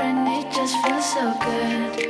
and it just feels so good.